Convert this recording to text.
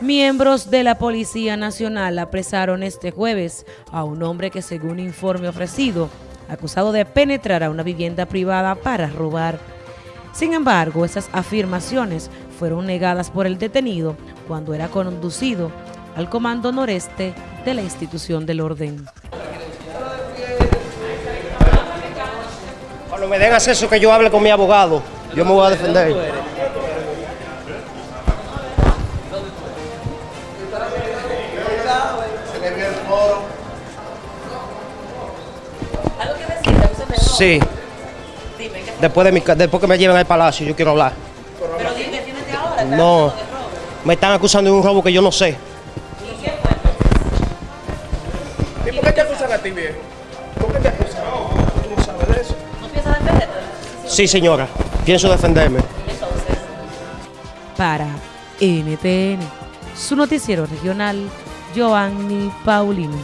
Miembros de la Policía Nacional apresaron este jueves a un hombre que según informe ofrecido, acusado de penetrar a una vivienda privada para robar. Sin embargo, esas afirmaciones fueron negadas por el detenido cuando era conducido al Comando Noreste de la institución del orden. Cuando me den acceso que yo hable con mi abogado, yo me voy a defender. Sí, Dime, ¿qué después, de mi, ca- después que me lleven al palacio, yo quiero hablar. Pero dime, defiéndete ahora. No, me están acusando de un robo que yo no sé. ¿Y por qué te acusan a ti, viejo? ¿Por qué te acusan? Tú no sabes de eso. ¿No piensas defenderte? Sí, señora, pienso defenderme. Entonces. Para NTN, su noticiero regional, Joanny Paulino.